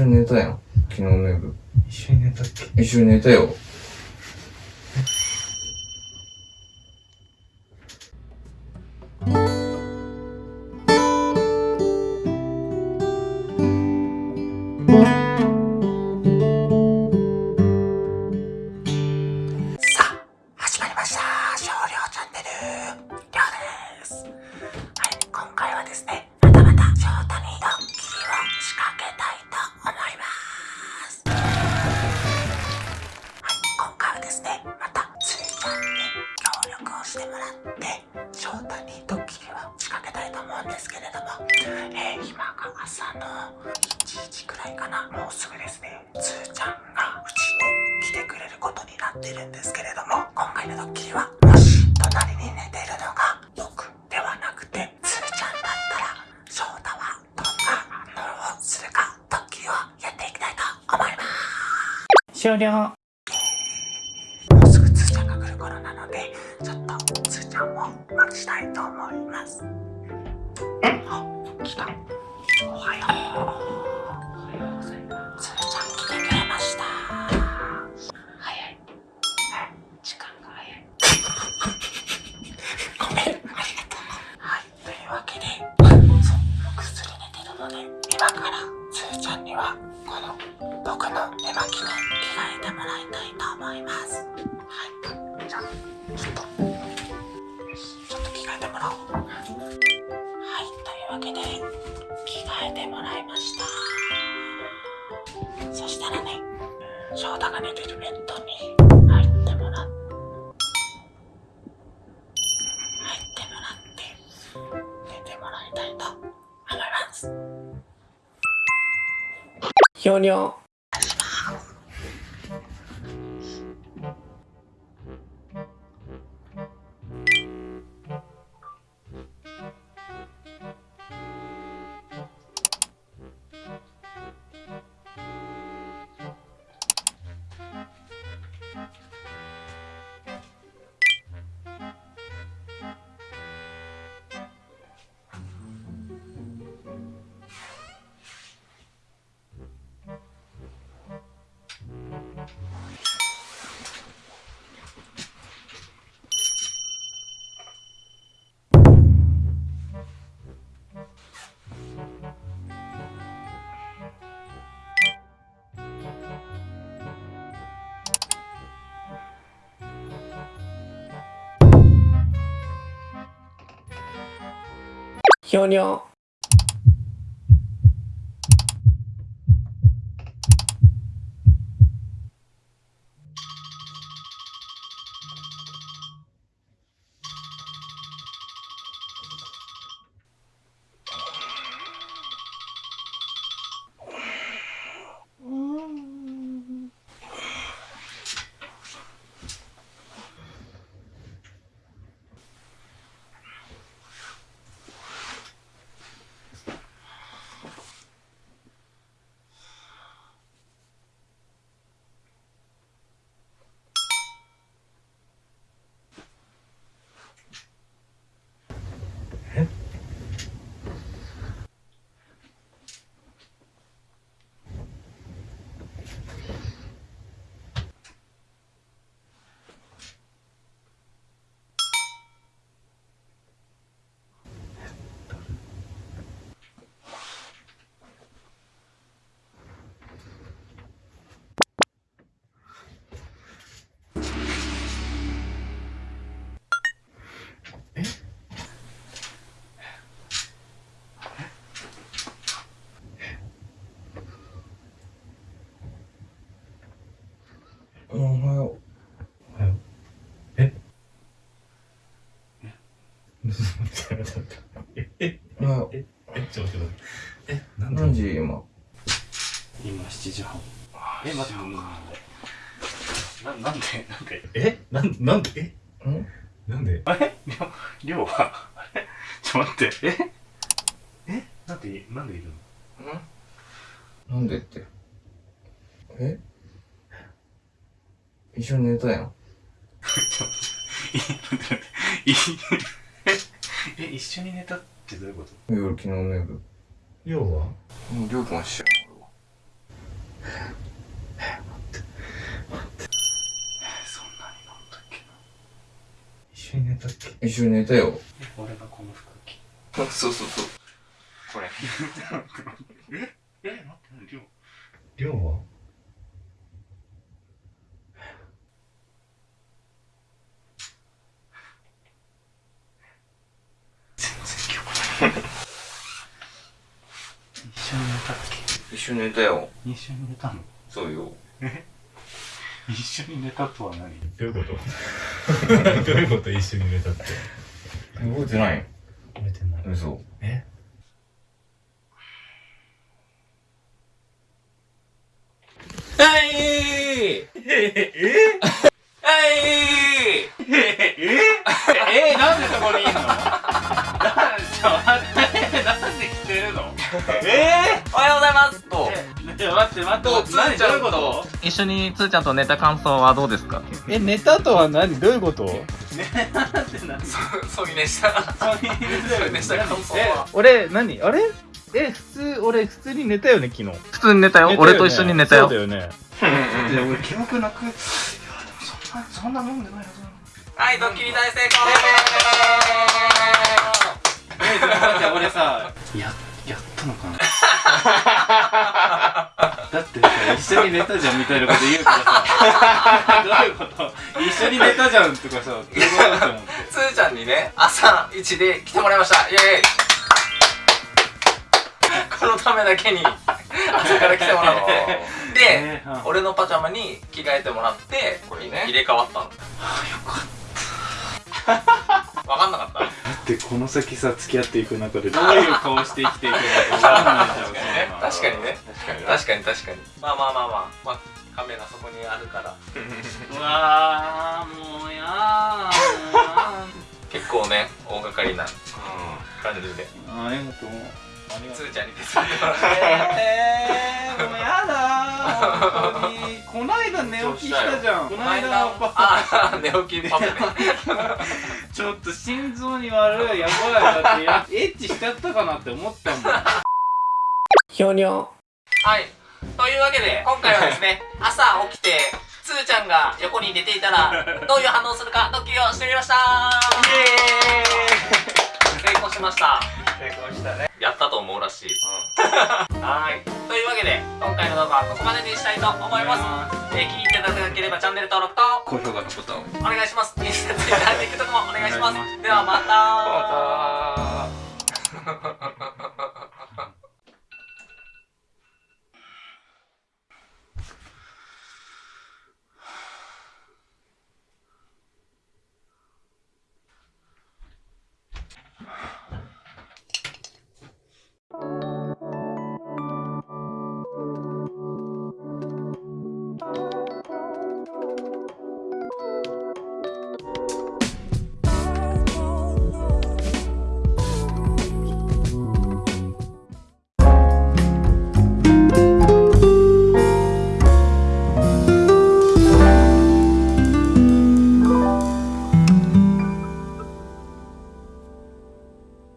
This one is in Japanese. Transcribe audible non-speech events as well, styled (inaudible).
緒に寝たやん。昨日の夜。一緒に寝たっけ？一緒に寝たよ。をしてもらって、翔太にドッキリを仕掛けたいと思うんですけれども、えー、今が朝の1時くらいかな、もうすぐですね、つーちゃんがうちに来てくれることになってるんですけれども今回のドッキリはもし隣に寝てるのが僕ではなくてつーちゃんだったら翔太はどんな反応をするかドッキリをやっていきたいと思います。終了。あ来た。おはよう。つーちゃん来てくれました。早い。時間が早い。ごめん。ありがとう。はい。というわけでそうぐっすり寝てるので今からつーちゃんにはこの僕の寝巻きに着替えてもらいたいと思います。はい。じゃあちょっと。ちょっと着替えてもらおうけで着替えてもらいました。そしたらね翔太が寝てるベッドに入ってもらって入ってもらって寝てもらいたいと思います。ひょにょひょにょえええちょっと待ってえなう。んで？何時今？今7時半。え待ってなんでななんでなんで？え？なんなんで？え？ん？なんで？あれりょりょうは？あれちょっと待って。え？え？なんでなんでいるの？なんでって？え？一緒に寝たやん。(laughs) いえ一緒に寝たって？ってどういうこと？夜昨日の夜。要は？もうりょうは知らんえ待って。待ってそんなに飲んだっけな？一緒に寝たっけ？一緒に寝たよ。俺がこの服着。あそうそうそう。これ。(laughs) ええ待ってりょうりょうは？緒に寝たよ。け一緒に寝たの？そうよ。一緒に寝たとは何？どういうこと？(laughs) どういうこと一緒に寝たって？覚えてない。覚えてない。嘘。え？はい！ええはい！(laughs) え？なんでそこにいんの？な (laughs) んちょ待って。なんで着てるの？えおはようございますとえ待って待って。何？つーちゃんどういうこと？一緒につーちゃんと寝た感想はどうですか？え、寝たとは何？どういうこと？なんてな。んそういうねした。そういうねした感想は。俺、何？あれ？え、普通、俺普通に寝たよね、昨日。普通に寝たよ。寝たよね。俺と一緒に寝たよ。そうだよね。いや俺記憶なく。いやでもそんなそんな飲んでないはずな。のはいドッキリ大成功。えちょっと待って俺さややったのかな？(laughs) だってさ一緒に寝たじゃんみたいなこと言うからさ。どういうこと？一緒に寝たじゃんとかさどういうことって思って。つーちゃんにね朝一で来てもらいました。イエーイ。このためだけに朝から来てもらってで、えーうん。俺のパジャマに着替えてもらってこれね入れ替わったの。あよかっ分かんなかった？だってこの先さ付き合っていく中でどういう顔して生きていくのか分かんないじゃん確かにね。確かに確かに確かに。まあまあまあまあ。まあカメラそこにあるから。(laughs) うわーもうやー。結構ね大掛かりな感じで。ありがとうつーちゃん。に手伝ってもらってえー、もうやだー本当に。こないだ寝起きしたじゃん。この間パあ寝起きパパね (laughs) ちょっと心臓に悪いやばいだってやエッチしちゃったかなって思ったもんひょにょはい。というわけで今回はですね朝起きてつーちゃんが横に寝ていたら (laughs) どういう反応するかドッキリをしてみました。成功しました。成功したね。やったと思うらしい。(laughs) はい。というわけで今回の動画はここまでにしたいと思います。えー気に入っていただければチャンネル登録と高評価のボタンを。お願いします。インスタツイッター TikTok もお願いします。ではまたまた。